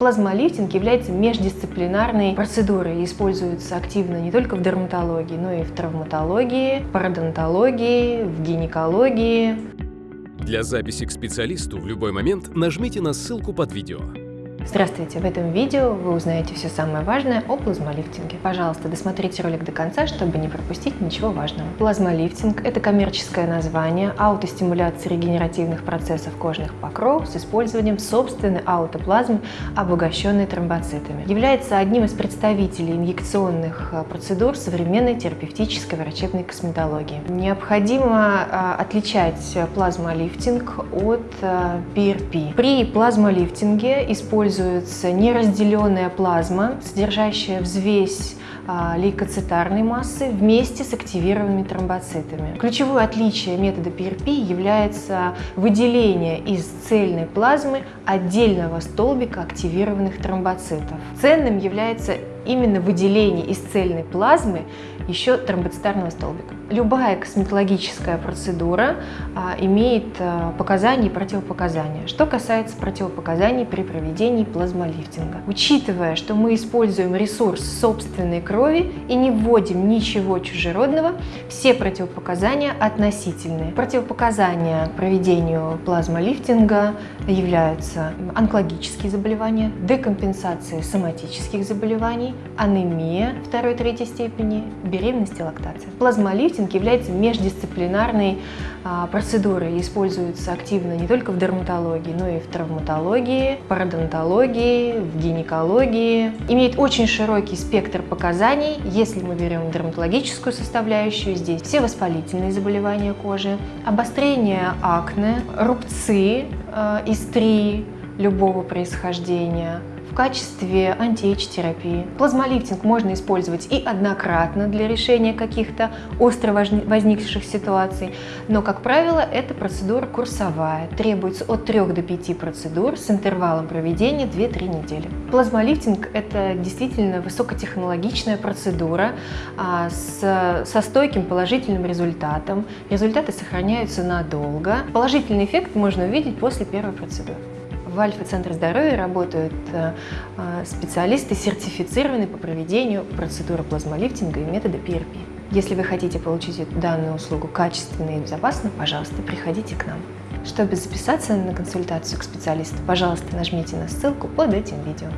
Плазмолифтинг является междисциплинарной процедурой и используется активно не только в дерматологии, но и в травматологии, пародонтологии, в гинекологии. Для записи к специалисту в любой момент нажмите на ссылку под видео. Здравствуйте! В этом видео вы узнаете все самое важное о плазмолифтинге. Пожалуйста, досмотрите ролик до конца, чтобы не пропустить ничего важного. Плазмолифтинг – это коммерческое название аутостимуляции регенеративных процессов кожных покровов с использованием собственной аутоплазмы, обогащенной тромбоцитами. Является одним из представителей инъекционных э, процедур современной терапевтической врачебной косметологии. Необходимо э, отличать плазмолифтинг от PRP. Э, При плазмолифтинге используется используется неразделенная плазма, содержащая взвесь а, лейкоцитарной массы вместе с активированными тромбоцитами. Ключевое отличие метода PRP является выделение из цельной плазмы отдельного столбика активированных тромбоцитов. Ценным является именно выделение из цельной плазмы еще тромбоцитарного столбика. Любая косметологическая процедура а, имеет а, показания и противопоказания. Что касается противопоказаний при проведении плазмолифтинга. Учитывая, что мы используем ресурс собственной крови и не вводим ничего чужеродного, все противопоказания относительные. Противопоказания проведению плазмолифтинга являются онкологические заболевания, декомпенсация соматических заболеваний, анемия второй-третьей степени, беременность и лактация. Плазмолифтинг является междисциплинарной а, процедурой используется активно не только в дерматологии, но и в травматологии, пародонтологии, в гинекологии. Имеет очень широкий спектр показаний. Если мы берем дерматологическую составляющую, здесь все воспалительные заболевания кожи, обострение акне, рубцы, э, истрии любого происхождения, качестве антиэйдж-терапии. Плазмолифтинг можно использовать и однократно для решения каких-то остро возникших ситуаций, но, как правило, эта процедура курсовая. Требуется от 3 до 5 процедур с интервалом проведения 2-3 недели. Плазмолифтинг – это действительно высокотехнологичная процедура а, со стойким положительным результатом. Результаты сохраняются надолго. Положительный эффект можно увидеть после первой процедуры. В Альфа-центре здоровья работают э, э, специалисты, сертифицированные по проведению процедуры плазмолифтинга и метода PRP. Если вы хотите получить данную услугу качественно и безопасно, пожалуйста, приходите к нам. Чтобы записаться на консультацию к специалисту, пожалуйста, нажмите на ссылку под этим видео.